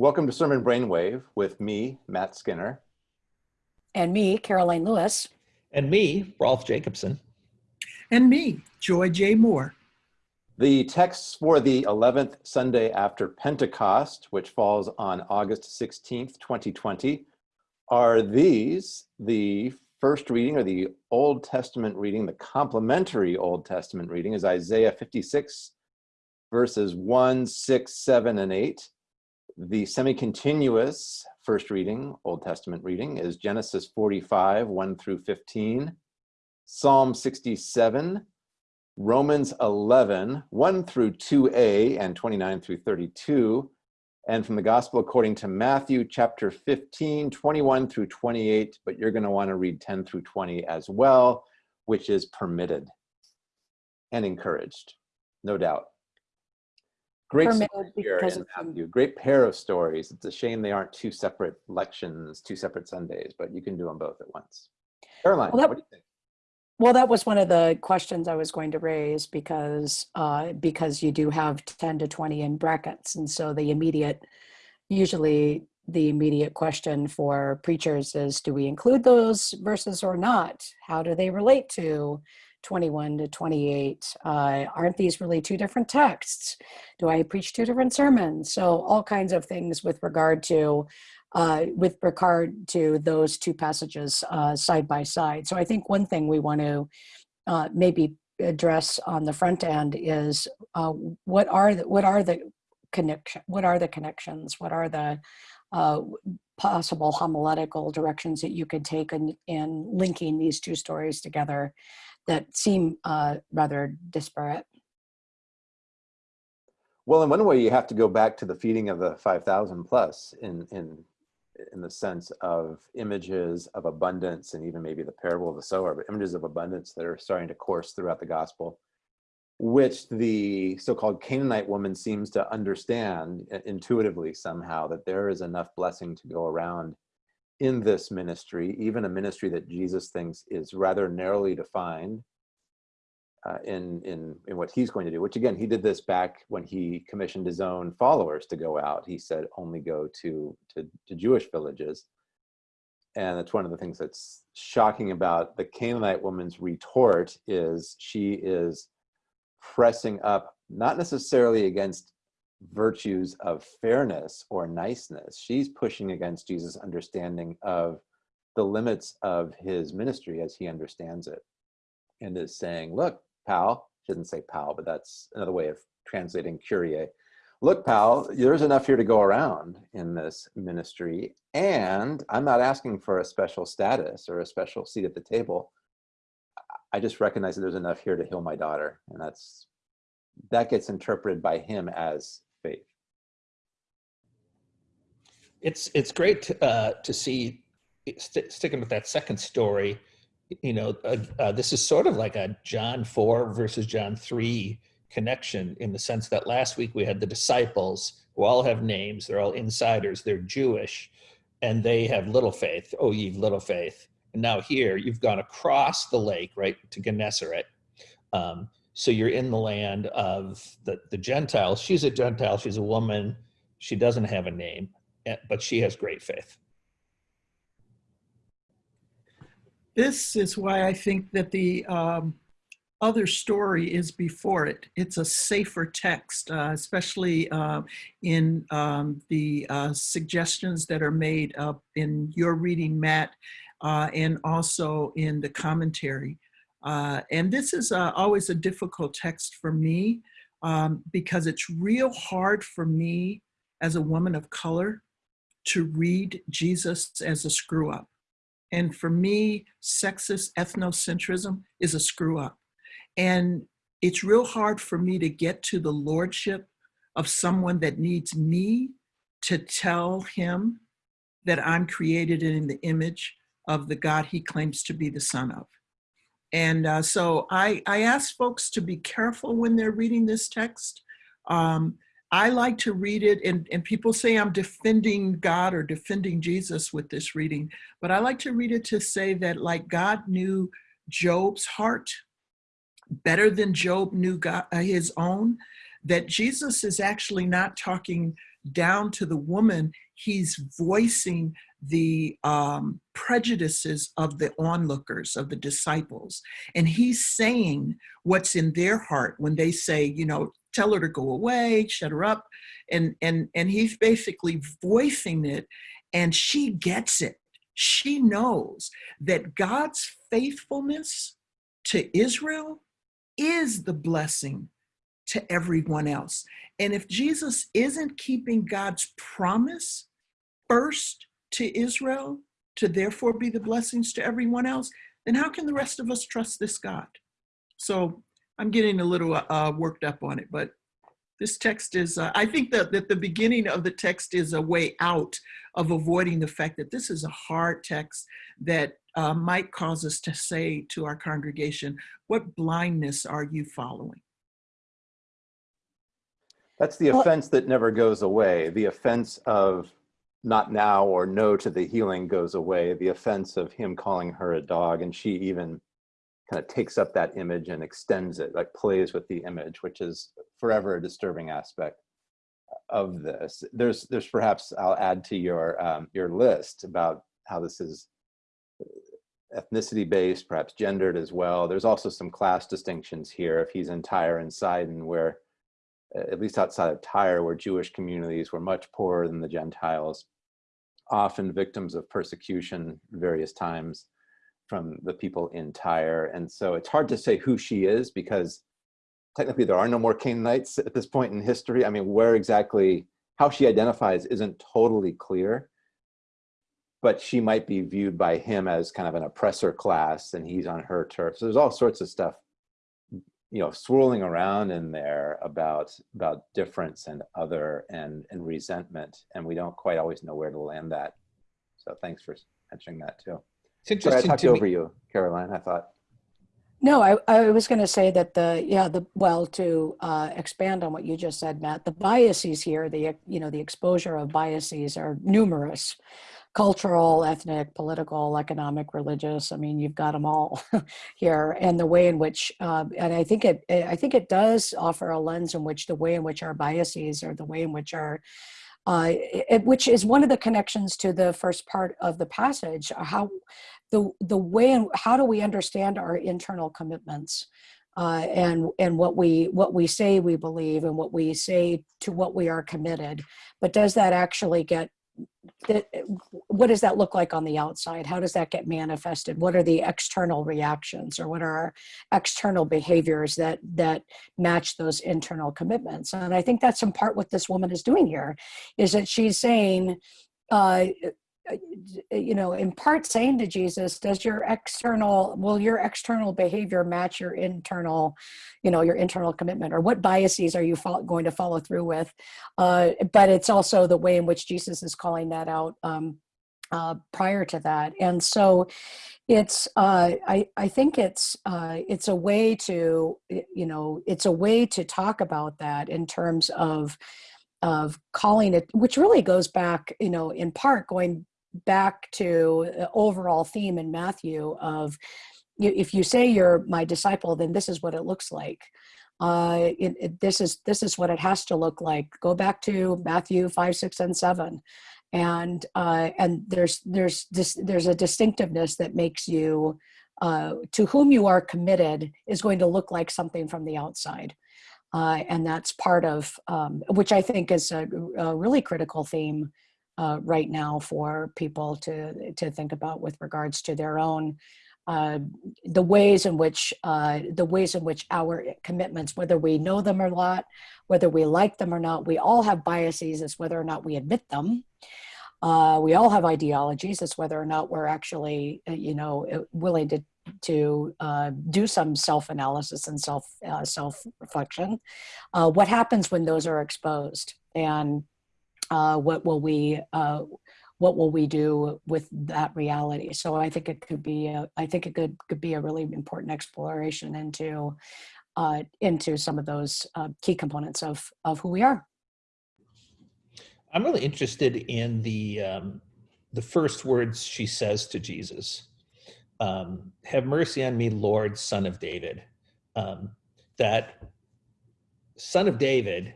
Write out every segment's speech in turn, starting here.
Welcome to Sermon Brainwave with me, Matt Skinner. And me, Caroline Lewis. And me, Rolf Jacobson. And me, Joy J. Moore. The texts for the 11th Sunday after Pentecost, which falls on August 16th, 2020, are these. The first reading or the Old Testament reading, the complementary Old Testament reading is Isaiah 56, verses 1, 6, 7, and 8. The semi-continuous first reading, Old Testament reading, is Genesis 45, 1 through 15, Psalm 67, Romans 11, 1 through 2a and 29 through 32, and from the Gospel according to Matthew chapter 15, 21 through 28, but you're going to want to read 10 through 20 as well, which is permitted and encouraged, no doubt. Great here Matthew. Great pair of stories. It's a shame they aren't two separate lections, two separate Sundays, but you can do them both at once. Caroline, well, that, what do you think? Well, that was one of the questions I was going to raise because uh, because you do have 10 to 20 in brackets. And so the immediate, usually the immediate question for preachers is, do we include those verses or not? How do they relate to 21 to 28. Uh, aren't these really two different texts? Do I preach two different sermons? So all kinds of things with regard to uh, with regard to those two passages uh, side by side. So I think one thing we want to uh, maybe address on the front end is uh, what are the, what are the connection what are the connections what are the uh, possible homiletical directions that you could take in, in linking these two stories together that seem uh, rather disparate. Well, in one way, you have to go back to the feeding of the 5,000 plus in, in, in the sense of images of abundance and even maybe the parable of the sower, but images of abundance that are starting to course throughout the gospel, which the so-called Canaanite woman seems to understand intuitively somehow that there is enough blessing to go around in this ministry, even a ministry that Jesus thinks is rather narrowly defined uh, in, in, in what he's going to do, which again, he did this back when he commissioned his own followers to go out. He said, only go to, to, to Jewish villages. And that's one of the things that's shocking about the Canaanite woman's retort is she is pressing up, not necessarily against virtues of fairness or niceness. She's pushing against Jesus' understanding of the limits of his ministry as he understands it and is saying, look, pal, she shouldn't say pal, but that's another way of translating kyrie. Look, pal, there's enough here to go around in this ministry. And I'm not asking for a special status or a special seat at the table. I just recognize that there's enough here to heal my daughter. And that's that gets interpreted by him as faith. It's it's great to, uh, to see st sticking with that second story. You know, uh, uh, this is sort of like a John four versus John three connection in the sense that last week we had the disciples who all have names. They're all insiders. They're Jewish, and they have little faith. Oh, you've little faith. And now here you've gone across the lake, right, to Gennesaret. Um, so you're in the land of the, the Gentiles. She's a Gentile, she's a woman, she doesn't have a name, but she has great faith. This is why I think that the um, other story is before it. It's a safer text, uh, especially uh, in um, the uh, suggestions that are made up in your reading, Matt, uh, and also in the commentary. Uh, and this is uh, always a difficult text for me um, because it's real hard for me as a woman of color to read Jesus as a screw up. And for me, sexist ethnocentrism is a screw up. And it's real hard for me to get to the lordship of someone that needs me to tell him that I'm created in the image of the God he claims to be the son of. And uh, so I, I ask folks to be careful when they're reading this text. Um, I like to read it, and, and people say I'm defending God or defending Jesus with this reading, but I like to read it to say that like God knew Job's heart better than Job knew God, uh, his own, that Jesus is actually not talking down to the woman, he's voicing the um, prejudices of the onlookers, of the disciples. And he's saying what's in their heart when they say, you know, tell her to go away, shut her up. And, and, and he's basically voicing it, and she gets it. She knows that God's faithfulness to Israel is the blessing to everyone else. And if Jesus isn't keeping God's promise first to Israel to therefore be the blessings to everyone else, then how can the rest of us trust this God? So I'm getting a little uh, worked up on it, but this text is, uh, I think that, that the beginning of the text is a way out of avoiding the fact that this is a hard text that uh, might cause us to say to our congregation, what blindness are you following? That's the Well- offense that never goes away. The offense of not now or no to the healing goes away. The offense of him calling her a dog and she even kind of takes up that image and extends it, like plays with the image, which is forever a disturbing aspect of this. There's, there's perhaps I'll add to your um, your list about how this is ethnicity based, perhaps gendered as well. There's also some class distinctions here. If he's in Tyre and Sidon, where at least outside of Tyre, where Jewish communities were much poorer than the Gentiles, often victims of persecution various times from the people in Tyre. And so it's hard to say who she is because technically there are no more Canaanites at this point in history. I mean, where exactly, how she identifies isn't totally clear, but she might be viewed by him as kind of an oppressor class and he's on her turf. So there's all sorts of stuff you know swirling around in there about about difference and other and and resentment and we don't quite always know where to land that so thanks for mentioning that too It's Sorry, i interesting talked to over me. you caroline i thought No, I, I was going to say that the, yeah, the, well, to uh, expand on what you just said, Matt, the biases here, the, you know, the exposure of biases are numerous. Cultural, ethnic, political, economic, religious. I mean, you've got them all here. And the way in which, uh, and I think it, I think it does offer a lens in which the way in which our biases or the way in which our uh, it, which is one of the connections to the first part of the passage. How the the way in how do we understand our internal commitments, uh, and and what we what we say we believe and what we say to what we are committed, but does that actually get what does that look like on the outside? How does that get manifested? What are the external reactions or what are our external behaviors that that match those internal commitments? And i think that's in part what this woman is doing here is that she's saying uh you know in part saying to jesus does your external will your external behavior match your internal you know your internal commitment? Or what biases are you going to follow through with? Uh but it's also the way in which jesus is calling that out um uh, prior to that. And so it's uh, I, I think it's uh, it's a way to you know it's a way to talk about that in terms of of calling it which really goes back you know in part going back to the overall theme in matthew of if you say you're my disciple then this is what it looks like. Uh, it, it, this is this is what it has to look like. Go back to matthew 5 6 and 7 and uh, and there's there's this there's a distinctiveness that makes you uh, to whom you are committed is going to look like something from the outside. Uh, and that's part of um, which i think is a, a really critical theme uh, right now for people to to think about with regards to their own uh, the ways in which uh, the ways in which our commitments, whether we know them or not, whether we like them or not, we all have biases as whether or not we admit them. Uh, we all have ideologies as whether or not we're actually, uh, you know, willing to to uh, do some self-analysis and self uh, self-reflection. Uh, what happens when those are exposed, and uh, what will we uh, what will we do with that reality? So I think it could be a, I think it could could be a really important exploration into uh, into some of those key components of of who we are. I'm really interested in the um, the first words she says to Jesus. Um, Have mercy on me, Lord, Son of David. Um, that Son of David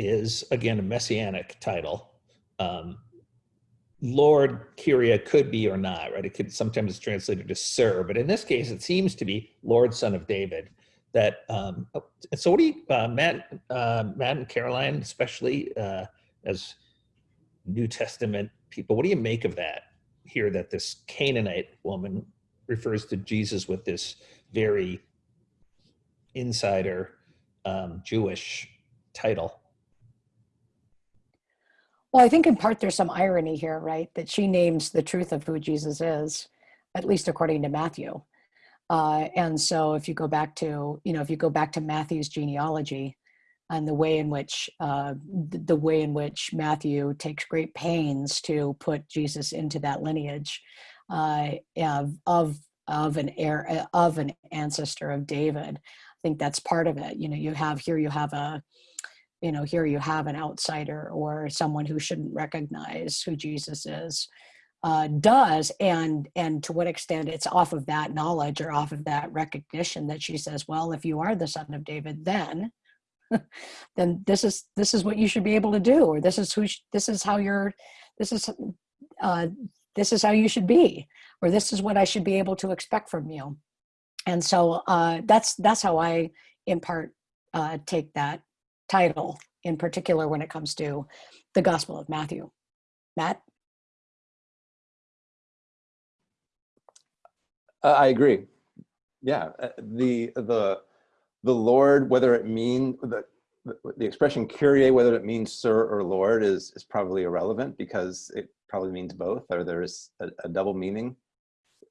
is again a messianic title. Um, Lord Kyrie could be or not, right? It could sometimes it's translated as Sir, but in this case, it seems to be Lord, Son of David. That um, oh, so. What do you, uh, Matt, uh, Matt and Caroline, especially uh, as New Testament people, what do you make of that? Here, that this Canaanite woman refers to Jesus with this very insider um, Jewish title. Well, I think in part there's some irony here, right? That she names the truth of who Jesus is, at least according to Matthew. Uh, and so if you go back to, you know, if you go back to Matthew's genealogy and the way in which, uh, the, way in which Matthew takes great pains to put Jesus into that lineage uh, of, of, of an heir, of an ancestor of David, I think that's part of it. You know, you have here, you have a, you know, here you have an outsider or someone who shouldn't recognize who Jesus is, uh, does, and and to what extent it's off of that knowledge or off of that recognition that she says, well, if you are the son of David, then then this is this is what you should be able to do, or this is who this is how you're this is uh, this is how you should be, or this is what I should be able to expect from you. And so uh, that's that's how I in part uh, take that title in particular when it comes to the Gospel of Matthew. Matt? Uh, I agree. Yeah, uh, the the the Lord, whether it mean the the expression "kyrie," whether it means "Sir" or "Lord," is is probably irrelevant because it probably means both, or there's a, a double meaning.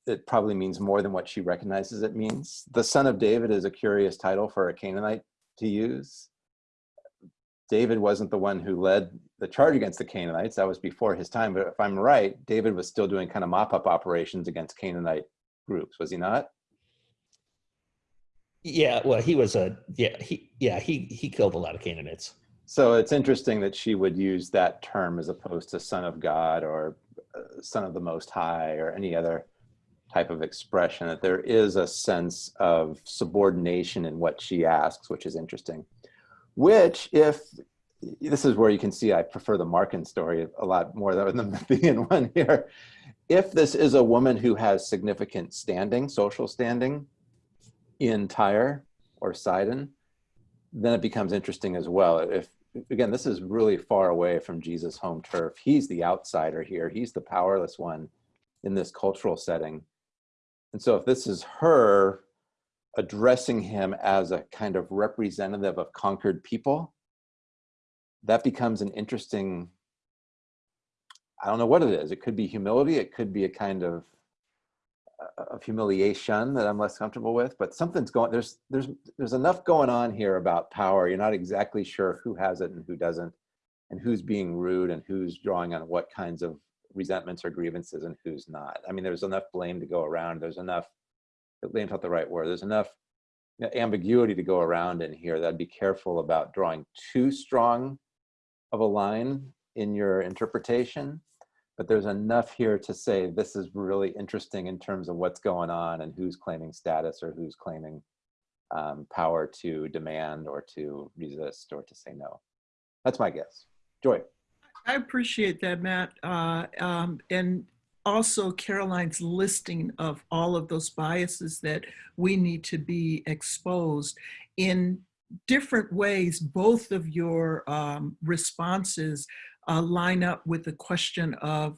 It probably means more than what she recognizes it means. The Son of David is a curious title for a Canaanite to use. David wasn't the one who led the charge against the Canaanites. That was before his time. But if I'm right, David was still doing kind of mop up operations against Canaanite groups, was he not? Yeah, well, he was a yeah he yeah he he killed a lot of Canaanites. So it's interesting that she would use that term as opposed to son of God or uh, son of the Most High or any other type of expression, that there is a sense of subordination in what she asks, which is interesting. Which, if this is where you can see I prefer the Markan story a lot more than the Matthean one here. If this is a woman who has significant standing, social standing in Tyre or Sidon, then it becomes interesting as well. If again, this is really far away from Jesus' home turf. He's the outsider here. He's the powerless one in this cultural setting. And so if this is her addressing him as a kind of representative of conquered people, that becomes an interesting, I don't know what it is. It could be humility. It could be a kind of uh, of humiliation that I'm less comfortable with, but something's going, there's, there's, there's enough going on here about power. You're not exactly sure who has it and who doesn't, and who's being rude and who's drawing on what kinds of resentments or grievances and who's not. I mean, there's enough blame to go around. There's enough, blame's not the right word. There's enough ambiguity to go around in here that I'd be careful about drawing too strong of a line in your interpretation. But there's enough here to say this is really interesting in terms of what's going on and who's claiming status or who's claiming um, power to demand or to resist or to say no. That's my guess. Joy. I appreciate that, Matt. Uh, um, and also Caroline's listing of all of those biases that we need to be exposed in different ways. Both of your um, responses uh, line up with the question of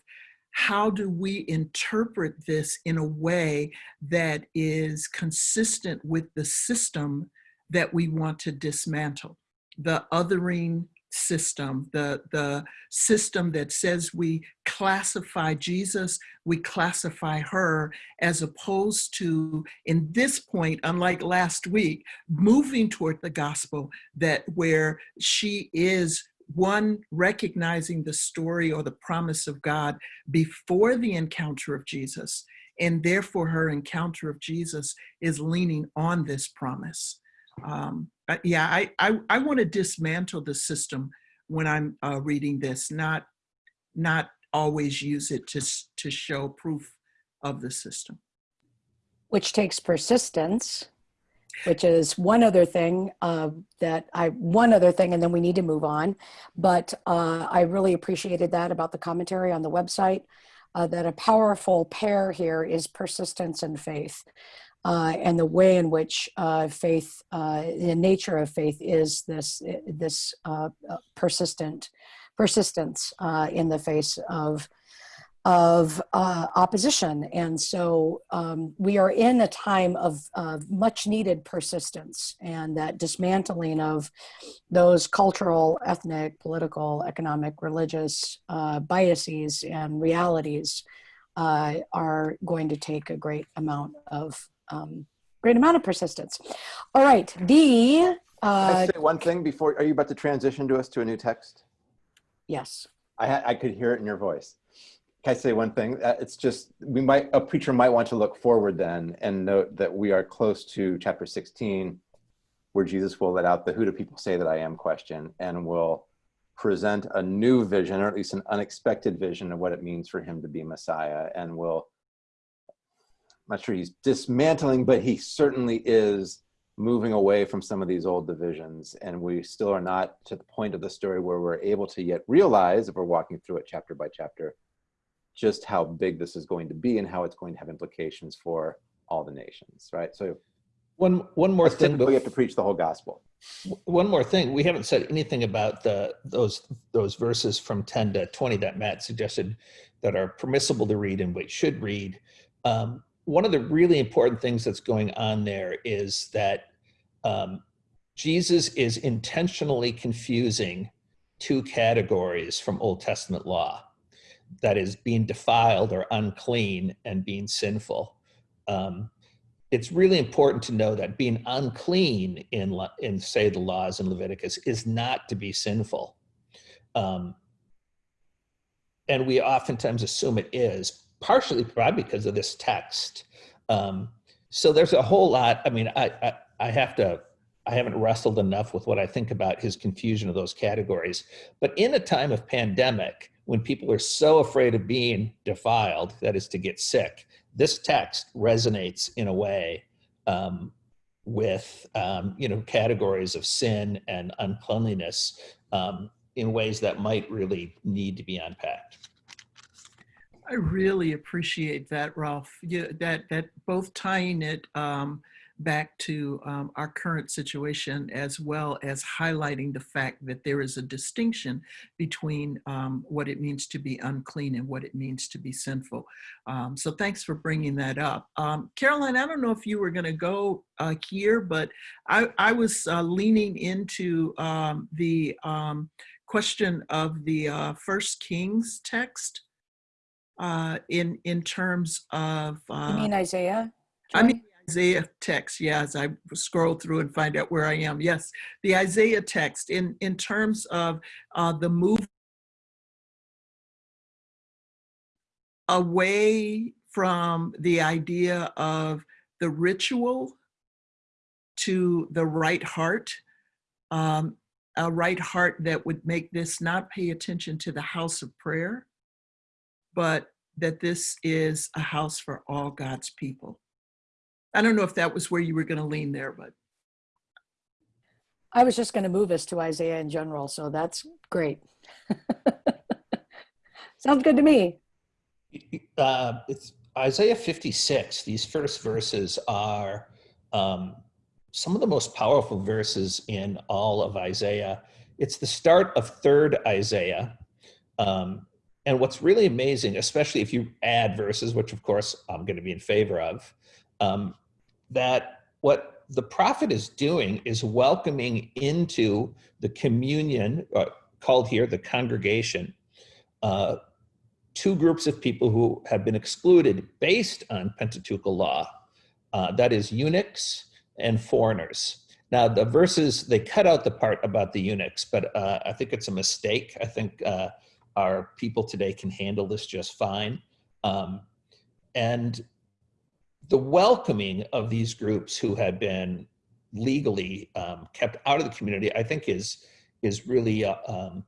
how do we interpret this in a way that is consistent with the system that we want to dismantle? The othering system, the, the system that says we classify Jesus, we classify her, as opposed to, in this point, unlike last week, moving toward the gospel that where she is one recognizing the story or the promise of God before the encounter of Jesus, and therefore her encounter of Jesus is leaning on this promise. Um, yeah, I, I, I want to dismantle the system when I'm uh, reading this, not, not always use it to, to show proof of the system. Which takes persistence which is one other thing uh, that I, one other thing, and then we need to move on. But uh, I really appreciated that about the commentary on the website, uh, that a powerful pair here is persistence and faith. Uh, and the way in which uh, faith, uh, the nature of faith is this, this uh, uh, persistent persistence uh, in the face of of opposition. And so um, we are in a time of, much needed persistence and that dismantling of those cultural, ethnic, political, economic, religious biases and realities uh, are going to take a great amount of um, great amount of persistence. All right, the Can I uh, say one thing before, are you about to transition to us to a new text? yes. I, I could hear it in your voice. Can I say one thing? Uh, It's just, we might, a preacher might want to look forward then and note that we are close to chapter 16, where Jesus will let out the who do people say that I am question and will present a new vision, or at least an unexpected vision of what it means for him to be Messiah and will, I'm not sure he's dismantling, but he certainly is moving away from some of these old divisions and we still are not to the point of the story where we're able to yet realize if we're walking through it chapter by chapter just how big this is going to be and how it's going to have implications for all the nations right so One, one more thing. we have to preach the whole gospel One more thing, we haven't said anything about the those those verses from 10 to 20 that Matt suggested that are permissible to read and we should read. Um, one of the really important things that's going on there is that um, Jesus is intentionally confusing two categories from Old Testament law. That is being defiled or unclean and being sinful. Um, it's really important to know that being unclean in, in say the laws in Leviticus is not to be sinful. Um, and we oftentimes assume it is, partially probably because of this text. Um, so there's a whole lot, I mean, I, I, I have to, I haven't wrestled enough with what I think about his confusion of those categories. But in a time of pandemic, when people are so afraid of being defiled, that is to get sick, this text resonates in a way um, with um, you know categories of sin and uncleanliness um, in ways that might really need to be unpacked. I really appreciate that, Rolf. Yeah, that that both tying it um, back to um, our current situation as well as highlighting the fact that there is a distinction between um, what it means to be unclean and what it means to be sinful. Um, so thanks for bringing that up. Um, Caroline, I don't know if you were going to go uh, here, but I, I was uh, leaning into um, the um, question of the uh, First Kings text uh, in in terms of You uh, mean Isaiah? I mean Isaiah text. Yeah, as I scroll through and find out where I am. Yes, the Isaiah text in in terms of uh, the move away from the idea of the ritual to the right heart. Um, a right heart that would make this not pay attention to the house of prayer, but that this is a house for all God's people. I don't know if that was where you were going to lean there, but I was just going to move us to Isaiah in general, so that's great. Sounds good to me. Uh, it's Isaiah 56. These first verses are um, some of the most powerful verses in all of Isaiah. It's the start of third Isaiah. Um, and what's really amazing, especially if you add verses, which of course I'm going to be in favor of, um, that what the prophet is doing is welcoming into the communion, uh, called here the congregation, uh, two groups of people who have been excluded based on Pentateuchal law. Uh, that is eunuchs and foreigners. Now the verses, they cut out the part about the eunuchs, but uh, I think it's a mistake. I think uh, our people today can handle this just fine. Um, and the welcoming of these groups who had been legally um, kept out of the community, I think is, is really, uh, um,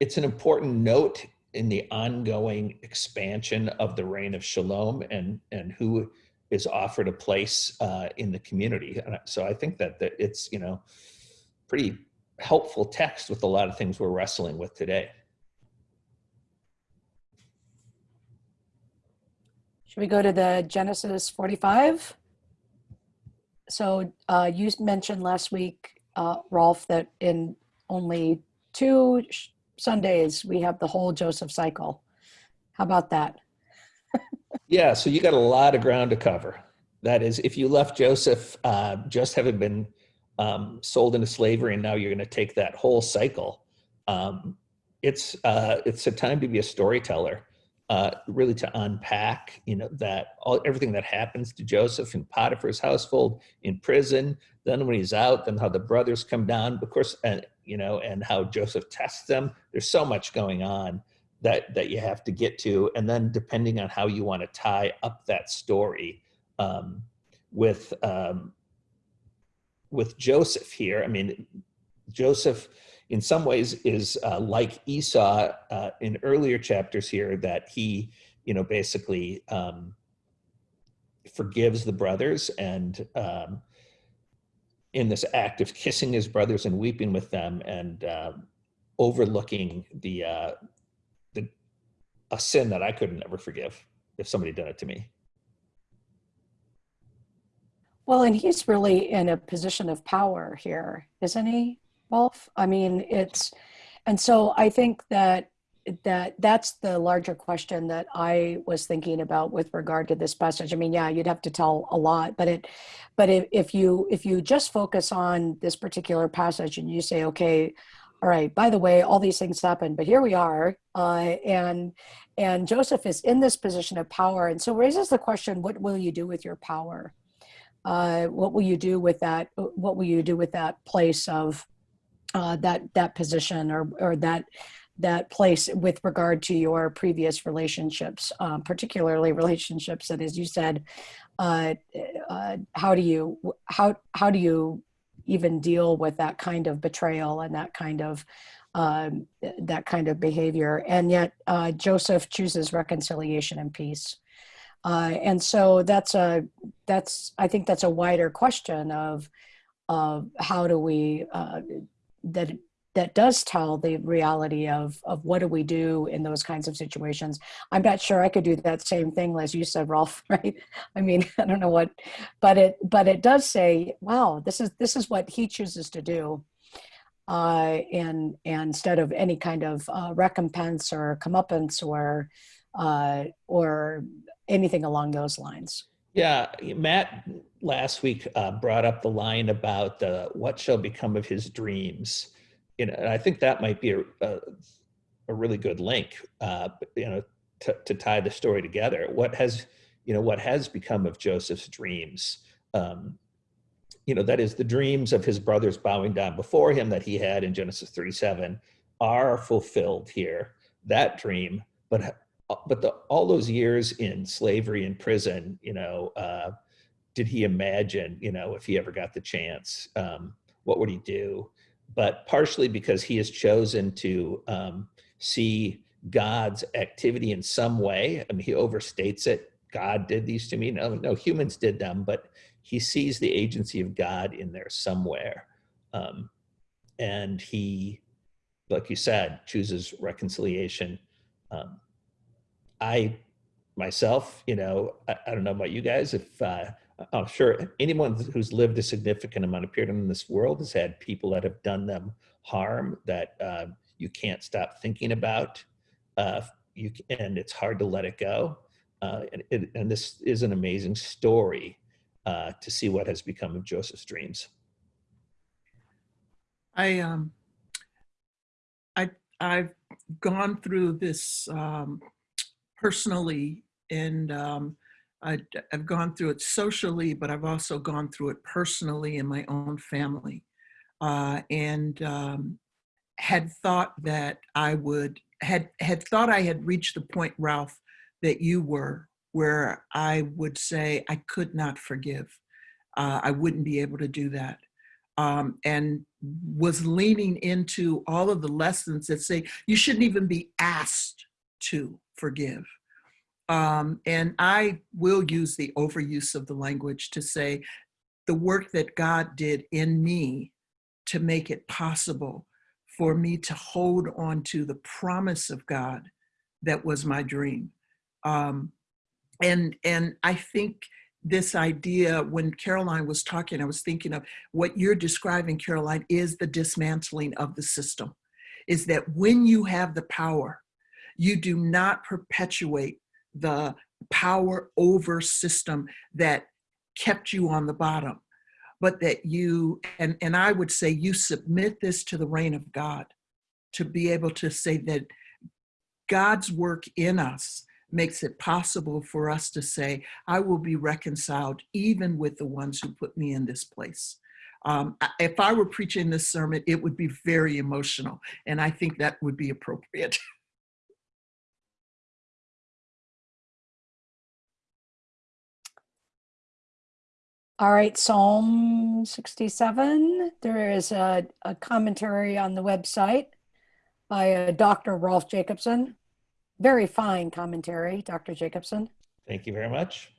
it's an important note in the ongoing expansion of the reign of shalom and, and who is offered a place uh, in the community. So I think that, that it's, you know, pretty helpful text with a lot of things we're wrestling with today. Should we go to the Genesis 45? So uh, you mentioned last week, uh, Rolf, that in only two Sundays, we have the whole Joseph cycle. How about that? Yeah, so you got a lot of ground to cover. That is, if you left Joseph uh, just having been um, sold into slavery, and now you're going to take that whole cycle, um, it's uh, it's a time to be a storyteller, uh, really to unpack, you know, that all everything that happens to Joseph in Potiphar's household, in prison, then when he's out, then how the brothers come down, of course, and you know, and how Joseph tests them. There's so much going on that that you have to get to and then depending on how you want to tie up that story um, with um, with joseph here i mean joseph in some ways is uh, like esau uh, in earlier chapters here that he you know basically um, forgives the brothers and um, in this act of kissing his brothers and weeping with them and uh, overlooking the uh, a sin that I couldn't ever forgive if somebody done it to me. Well, and he's really in a position of power here, isn't he, Rolf? I mean, it's, and so I think that that that's the larger question that I was thinking about with regard to this passage. I mean, yeah, you'd have to tell a lot, but it, but if, if you if you just focus on this particular passage and you say, okay, all right, by the way, all these things happen, but here we are. Uh, and, and Joseph is in this position of power. And so raises the question, what will you do with your power? Uh, what will you do with that? What will you do with that place of uh, that, that position or, or that, that place with regard to your previous relationships, um, particularly relationships that, as you said, uh, uh, how do you, how, how do you even deal with that kind of betrayal and that kind of um, that kind of behavior. And yet uh, Joseph chooses reconciliation and peace. Uh, and so that's a that's I think that's a wider question of of how do we uh, that that does tell the reality of of what do we do in those kinds of situations. I'm not sure i could do that same thing as you said rolf right? I mean i don't know what but it but it does say wow this is this is what he chooses to do uh and, and instead of any kind of uh, recompense or comeuppance or uh or anything along those lines yeah matt last week uh, brought up the line about uh, what shall become of his dreams you know, and I think that might be a, a, a really good link, uh, you know, to, to tie the story together. What has, you know, what has become of Joseph's dreams? Um, you know, that is the dreams of his brothers bowing down before him that he had in Genesis 37 are fulfilled here. That dream, but but the, all those years in slavery and prison, you know, uh, did he imagine, you know, if he ever got the chance, um, what would he do? but partially because he has chosen to um, see God's activity in some way. I mean, he overstates it. God did these to me. No, no, humans did them, but he sees the agency of God in there somewhere. Um, and he, like you said, chooses reconciliation. Um, I myself, you know, I, I, don't know about you guys, if uh, I'm sure anyone who's lived a significant amount of period in this world has had people that have done them harm that uh, you can't stop thinking about. Uh, you and it's hard to let it go. Uh, and, it, and, this is an amazing story uh, to see what has become of Joseph's dreams. I um, I I've gone through this um, personally, and um, I, have gone through it socially, but I've also gone through it personally in my own family. Uh, and um, had thought that I would, had, had thought I had reached the point, Rolf, that you were, where I would say I could not forgive. Uh, I wouldn't be able to do that. Um, and was leaning into all of the lessons that say you shouldn't even be asked to forgive. Um, and I will use the overuse of the language to say the work that God did in me to make it possible for me to hold on to the promise of God that was my dream. Um, and and I think this idea when Caroline was talking, I was thinking of what you're describing, Caroline, is the dismantling of the system. Is that when you have the power, you do not perpetuate the power over system that kept you on the bottom, but that you, and, and I would say you submit this to the reign of God to be able to say that God's work in us makes it possible for us to say, I will be reconciled even with the ones who put me in this place. Um, if I were preaching this sermon, it would be very emotional, and I think that would be appropriate. All right, Psalm 67. There is a, a commentary on the website by uh, Dr. Rolf Jacobson. Very fine commentary, Dr. Jacobson. Thank you very much.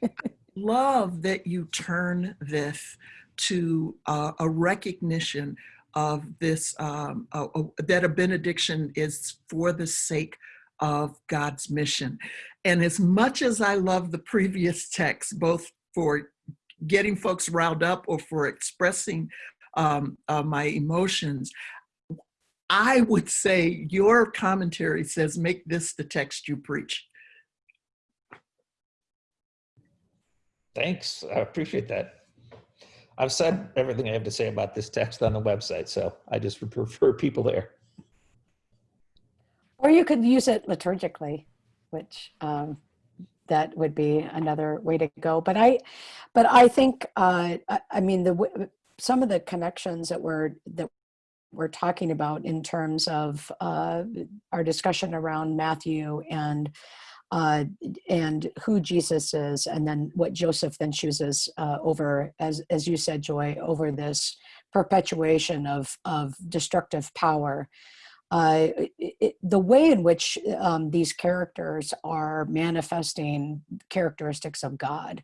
Love that you turn this to uh, a recognition of this, um, uh, that a benediction is for the sake of God's mission. And as much as I love the previous text, both for getting folks riled up or for expressing um, uh, my emotions, I would say your commentary says, make this the text you preach. Thanks. I appreciate that. I've said everything I have to say about this text on the website, so I just would prefer people there. Or you could use it liturgically, which um, that would be another way to go. But I, but I think, uh, I, mean, the some of the connections that we're that we're talking about in terms of uh, our discussion around Matthew and uh, and who Jesus is, and then what Joseph then chooses uh, over, as as you said, Joy, over this perpetuation of of destructive power. It, the way in which um, these characters are manifesting characteristics of God,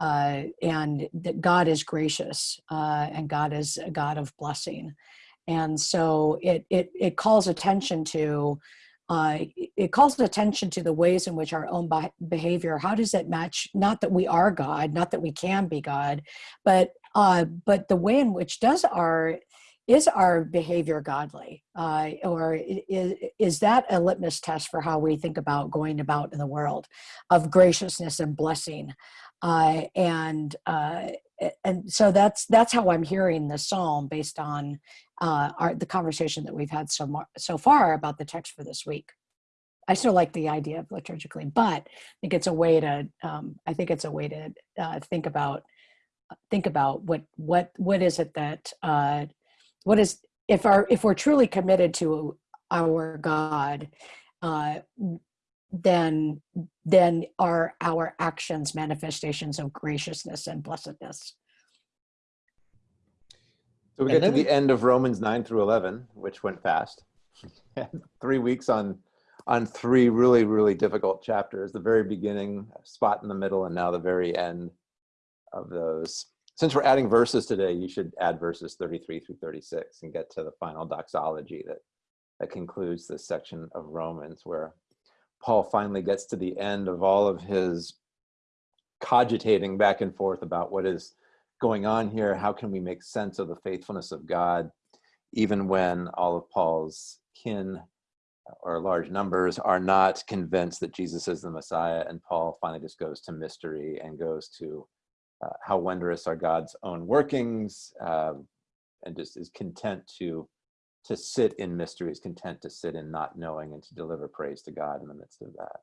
uh, and that God is gracious uh, and God is a God of blessing, and so it it it calls attention to uh, it calls attention to the ways in which our own behavior how does it match not that we are god not that we can be god but uh, but the way in which does our is our behavior godly uh, or is, is that a litmus test for how we think about going about in the world of graciousness and blessing uh, and uh, and so that's that's how i'm hearing the psalm based on uh, our, the conversation that we've had so, mar- so far about the text for this week. I still like the idea of liturgically, but I think it's a way to um, I think it's a way to uh, think about think about what what what is it that uh, what is if our if we're truly committed to our God, uh, then then are our actions manifestations of graciousness and blessedness. So we get to the end of Romans 9 through 11, which went fast. three weeks on on three really, really difficult chapters. The very beginning, spot in the middle, and now the very end of those. Since we're adding verses today, you should add verses 33 through 36 and get to the final doxology that, that concludes this section of Romans, where Paul finally gets to the end of all of his cogitating back and forth about what is going on here? How can we make sense of the faithfulness of God, even when all of Paul's kin or large numbers are not convinced that Jesus is the Messiah? And Paul finally just goes to mystery and goes to uh, how wondrous are God's own workings, um, and just is content to to sit in mystery, is content to sit in not knowing and to deliver praise to God in the midst of that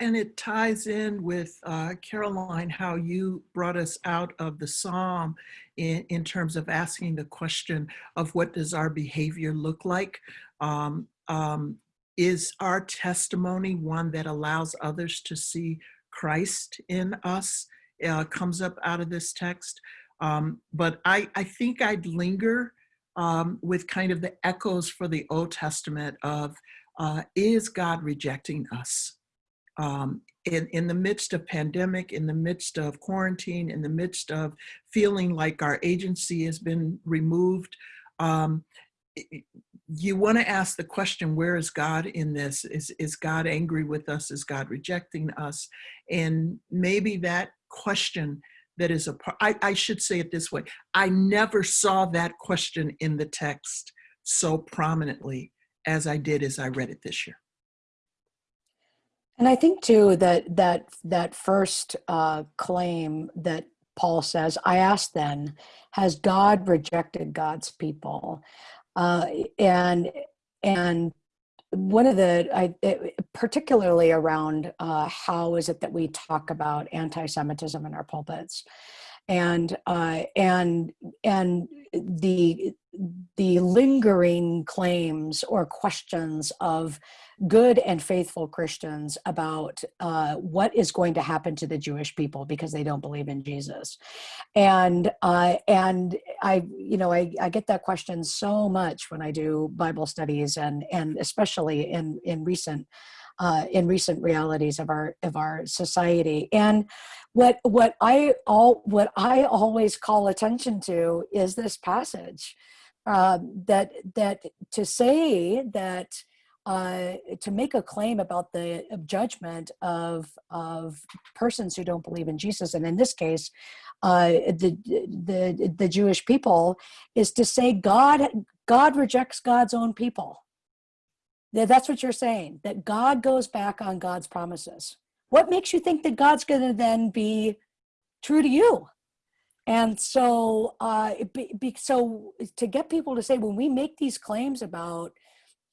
and it ties in with uh, Caroline, how you brought us out of the psalm in, in terms of asking the question of what does our behavior look like? Um, um, is our testimony one that allows others to see Christ in us? Uh, comes up out of this text. Um, but I, I think I'd linger um, with kind of the echoes for the Old Testament of uh, is God rejecting us? Um, in, in the midst of pandemic, in the midst of quarantine, in the midst of feeling like our agency has been removed, um, you want to ask the question, where is God in this? Is, is God angry with us? Is God rejecting us? And maybe that question that is a part, I, I should say it this way. I never saw that question in the text so prominently as I did as I read it this year. And I think too that that that first uh, claim that Paul says, "I ask then, has God rejected God's people?" Uh, and and one of the I it, particularly around uh, how is it that we talk about anti-Semitism in our pulpits, and uh, and and the the lingering claims or questions of good and faithful Christians about uh, what is going to happen to the Jewish people because they don't believe in Jesus, and uh, and I you know I, I get that question so much when I do Bible studies and and especially in in recent uh, in recent realities of our of our society. And what what I all what I always call attention to is this passage uh, that that to say that uh, to make a claim about the judgment of of persons who don't believe in Jesus, and in this case, uh, the the the Jewish people, is to say God God rejects God's own people. That's what you're saying. That God goes back on God's promises. What makes you think that God's going to then be true to you? And so, uh, be, be, so to get people to say when we make these claims about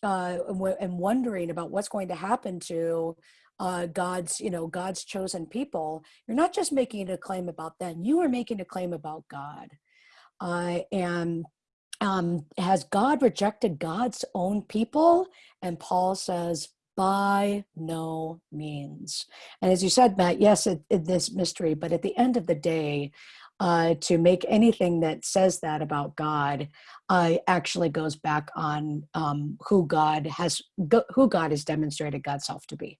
uh, and wondering about what's going to happen to uh, God's, you know, God's chosen people, you're not just making a claim about them, you are making a claim about God. Uh, and um, has God rejected God's own people? And Paul says, by no means. And as you said, Matt, yes, it, it, this mystery, but at the end of the day, uh, to make anything that says that about God uh, actually goes back on um, who God has who God has demonstrated God's self to be.